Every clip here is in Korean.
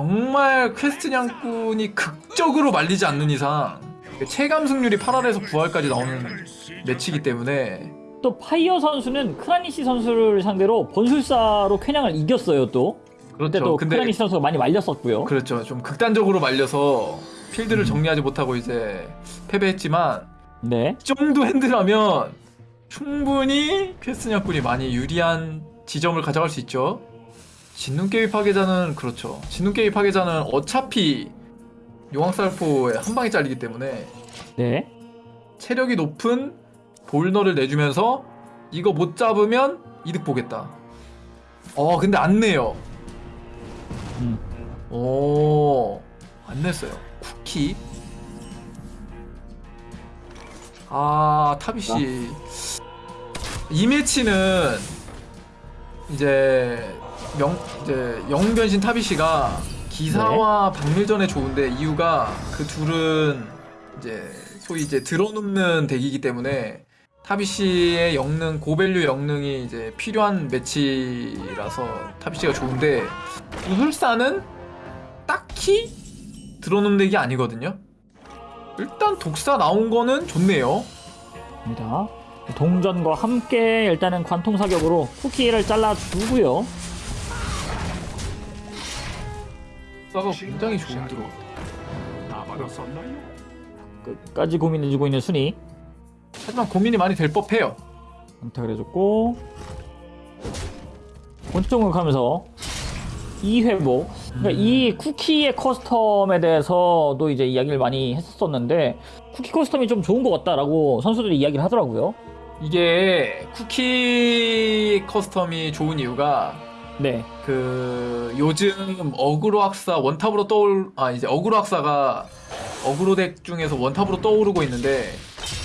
정말 퀘스트 냥꾼이 극적으로 말리지 않는 이상 체감 승률이 8할에서 9할까지 나오는 매치이기 때문에 또 파이어 선수는 크라니시 선수를 상대로 번술사로 퀘냥을 이겼어요 또. 그렇죠. 또 근데 크라니시 선수가 많이 말렸었고요. 그렇죠. 좀 극단적으로 말려서 필드를 정리하지 못하고 이제 패배했지만 네. 이 정도 핸드라면 충분히 퀘스트 냥꾼이 많이 유리한 지점을 가져갈 수 있죠. 진눈깨비 파괴자는 그렇죠. 진눈깨비 파괴자는 어차피 용왕살포에 한 방에 잘리기 때문에 네. 체력이 높은 볼너를 내주면서 이거 못 잡으면 이득 보겠다. 어 근데 안 내요. 음. 오, 안 냈어요. 쿠키. 아, 타비씨. 이 매치는 이제 영 이제 영웅 변신 타비씨가 기사와 박밀전에 좋은데 이유가 그 둘은 이제 소위 이제 들어눕는 덱이기 때문에 타비씨의 영능 고밸류 영능이 이제 필요한 매치라서 타비씨가 좋은데 우술사는 딱히 들어놓는 덱이 아니거든요. 일단 독사 나온 거는 좋네요. 입니다. 동전과 함께 일단은 관통 사격으로 쿠키를 잘라주고요. 독사가 굉장히 좋은 드로. 다 받았었나요? 끝까지 고민해주고 있는 순위. 하지만 고민이 많이 될 법해요. 선택을 해줬고 본격적으로 가면서 이 회복 그러니까 이 쿠키의 커스텀에 대해서도 이제 이야기를 많이 했었었는데 쿠키 커스텀이 좀 좋은 것 같다라고 선수들이 이야기를 하더라고요 이게 쿠키 커스텀이 좋은 이유가 네 그 요즘 어그로 학사 원탑으로 떠올 아 이제 어그로 학사가 어그로 덱 중에서 원탑으로 떠오르고 있는데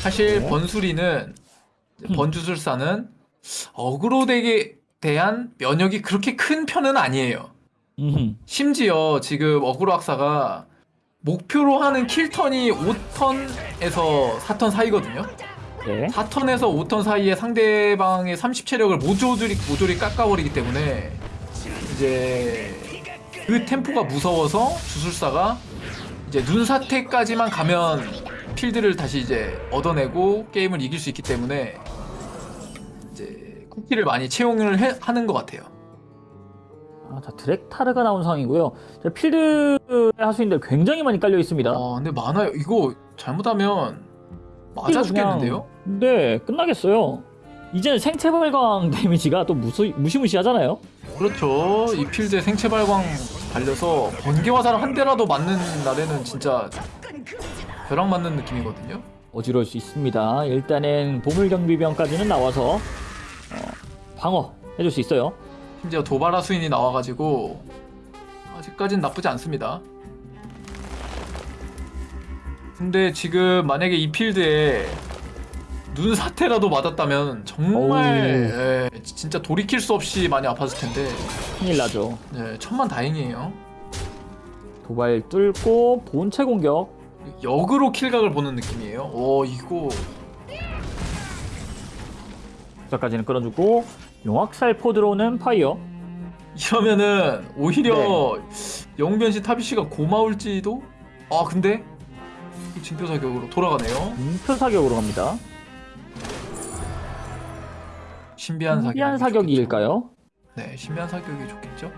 사실 네. 번수리는 음. 번주술사는 어그로 덱에 대한 면역이 그렇게 큰 편은 아니에요. 음, 심지어 지금 어그로 학사가 목표로 하는 킬턴이 5턴에서 4턴 사이거든요. 네 4턴에서 5턴 사이에 상대방의 30체력을 모조리 모조리 깎아버리기 때문에 이제 그 템포가 무서워서 주술사가 이제 눈사태까지만 가면 필드를 다시 이제 얻어내고 게임을 이길 수 있기 때문에 이제 쿠키를 많이 채용을 해- 하는 것 같아요. 아, 자 드렉타르가 나온 상황이고요 자, 필드의 하수인들 굉장히 많이 깔려 있습니다 아 근데 많아요. 이거 잘못하면 맞아 죽겠는데요? 네 끝나겠어요 이제는 생체 발광 데미지가 또 무수, 무시무시하잖아요 그렇죠. 이 필드에 생체 발광 달려서 번개 화살 한 대라도 맞는 날에는 진짜 벼락 맞는 느낌이거든요. 어지러울 수 있습니다. 일단은 보물 경비병까지는 나와서 어, 방어 해줄 수 있어요. 심지어 도바라 수인이 나와가지고 아직까진 나쁘지 않습니다. 근데 지금 만약에 이 필드에 눈 사태라도 맞았다면 정말 예, 진짜 돌이킬 수 없이 많이 아팠을 텐데 큰일 나죠. 네, 천만 다행이에요. 도발 뚫고 본체 공격. 역으로 킬각을 보는 느낌이에요. 오 이거 여기까지는 끌어주고 용학살 포 들어오는 파이어. 이러면은 오히려 네. 영변신 타비쉬가 고마울지도? 아 근데 징표 사격으로 돌아가네요. 음표 사격으로 갑니다. 신비한 사격. 신비한 사격 일까요? 네, 신비한 사격이 좋겠죠.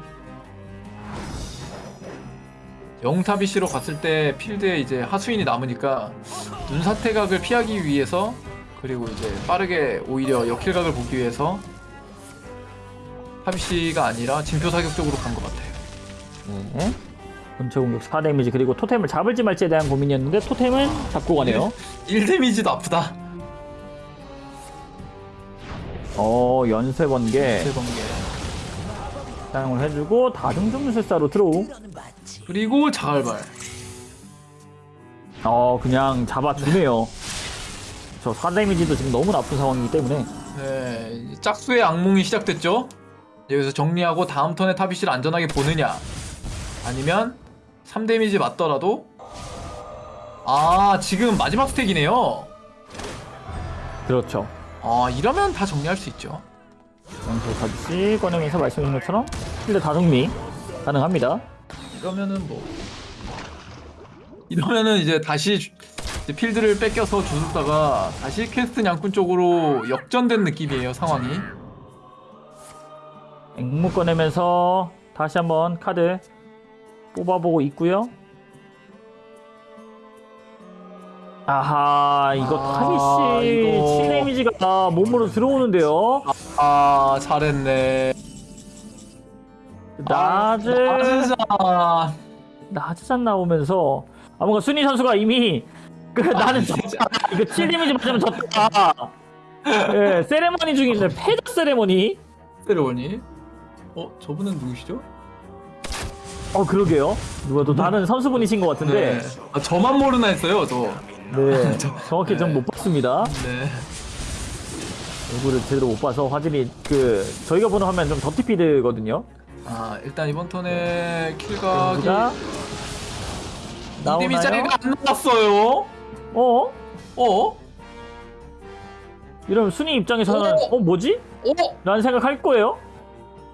영타비쉬로 갔을 때 필드에 이제 하수인이 남으니까 눈사태각을 피하기 위해서 그리고 이제 빠르게 오히려 역킬각을 보기 위해서 타비씨가 아니라 징표 사격 쪽으로 간 것 같아요. 네. 본체 공격 4 데미지 그리고 토템을 잡을지 말지에 대한 고민이었는데 토템은 잡고 가네요. 1 데미지도 아프다. 어 연쇄 번개 세 번개. 사용을 해주고 다중중술사로 들어오. 그리고 자갈발. 어 그냥 잡아주네요. 저 4데미지도 지금 너무 나쁜 상황이기 때문에 네, 짝수의 악몽이 시작됐죠. 여기서 정리하고 다음 턴에 타비씨를 안전하게 보느냐, 아니면 3 데미지 맞더라도 아 지금 마지막 스택이네요. 그렇죠. 아 이러면 다 정리할 수 있죠. 가듯이 꺼내면서 말씀드린 것처럼 필드 다 정리 가능합니다. 이러면은 뭐 이러면은 이제 다시 주- 이제 필드를 뺏겨서 주술사가 다시 퀘스트 냥꾼 쪽으로 역전된 느낌이에요 상황이 앵무 꺼내면서 다시 한번 카드 뽑아보고 있고요. 아하 이거 아, 타비씨 이거. 7 데미지가 몸으로 들어오는데요. 아 잘했네 나즈 아 진짜 나즈산 나오면서 아 뭔가 순위 선수가 이미 그 나는 졌다 이거 7 데미지 맞으면 졌다. 예 세레머니 있는 패드 세레머니. 세레머니 어 저분은 누구시죠? 어 그러게요. 누가 또 다른 선수분이신 것 같은데. 아, 저만 모르나 했어요 저 네, 정확히 좀못 봤습니다. 네. 얼굴을 제대로 못 봐서 화질이 그 저희가 보는 화면 좀 더티피드거든요. 아 일단 이번 턴에 킬각이 자, 나오나요? 이데미짜리가 안 나왔어요 어? 어? 이러면 순위 입장에서는 어? 어 뭐지? 어? 라는 생각할 거예요.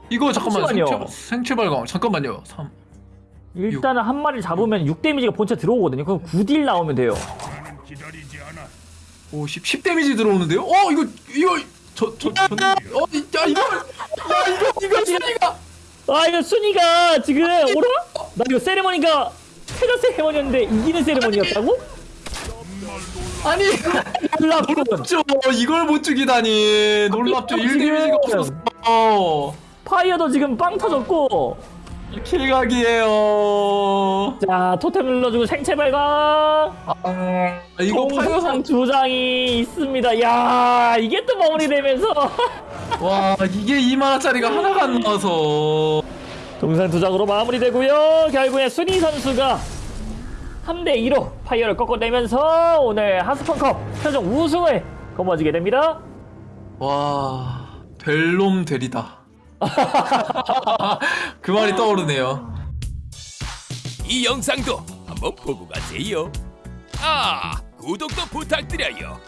이거 잠깐만. 생체, 생체 발광 잠깐만요 3 일단은 한 마리 잡으면 6 데미지가 본체 들어오거든요. 그럼 9딜 나오면 돼요. 오, 10, 10 데미지 들어오는데요? 어, 이거, 이거, 저, 저, 저, 어, 이- 야, 이거, 야, 이거, 이거, 순위가. 아 이거 순위가 지금 오라? 나 이거 세레머니가 패더 세레머니였는데 이기는 세레머니였다고? 아니. 놀랍죠. 이걸 못 죽이다니. 놀랍죠. 1 데미지가 없었어. 파이어도 지금 빵 터졌고 킬각이에요. 자 토템 눌러주고 생체 발광 아, 이거 파이어상 두 장이 있습니다. 야 이게 또 마무리되면서 와, 이게 2만원짜리가 하나가 안 나와서. 동상 두 장으로 마무리되고요. 결국에 순위 선수가 3대 2로 파이어를 꺾어내면서 오늘 하스펀컵 최종 우승을 거머쥐게 됩니다. 와, 될놈 되리다. 그 말이 떠오르네요. 이 영상도 한번 보고 가세요. 아, 구독도 부탁드려요.